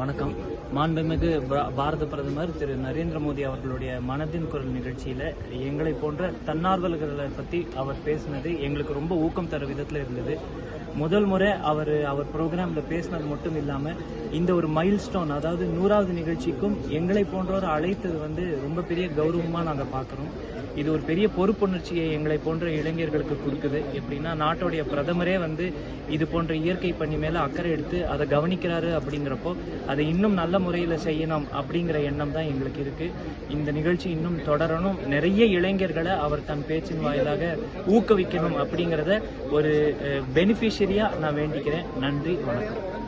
வணக்கம். மாண்புமிகு பாரத பிரதமர் திரு நரேந்திர மோடி அவர்களுடைய மனதின் குரல் நிகழ்ச்சியில எங்களை போன்ற தன்னார்வலர்களை பத்தி அவர் பேசினது எங்களுக்கு ரொம்ப ஊக்கம் தர விதத்துல இருந்தது. முதல் முறை அவர் அவர் ப்ரோக்ராம்ல பேசினது மட்டும் இல்லாமல் இந்த ஒரு மைல் ஸ்டோன் அதாவது நூறாவது நிகழ்ச்சிக்கும் எங்களை போன்றோர் அழைத்தது வந்து ரொம்ப பெரிய கௌரவமாக நாங்கள் பார்க்குறோம் இது ஒரு பெரிய பொறுப்புணர்ச்சியை எங்களை போன்ற இளைஞர்களுக்கு கொடுக்குது. எப்படின்னா நாட்டுடைய பிரதமரே வந்து இது போன்ற இயற்கை பணி மேலே அக்கறை எடுத்து அதை கவனிக்கிறாரு அப்படிங்கிறப்போ அதை இன்னும் நல்ல முறையில் செய்யணும் அப்படிங்கிற எண்ணம் தான் எங்களுக்கு இருக்குது இந்த நிகழ்ச்சி இன்னும் தொடரணும். நிறைய இளைஞர்களை அவர் தன் பேச்சின் வாயிலாக ஊக்குவிக்கணும் அப்படிங்கிறத ஒரு பெனிஃபிஷரியாக நான் வேண்டிக்கிறேன். நன்றி வணக்கம்.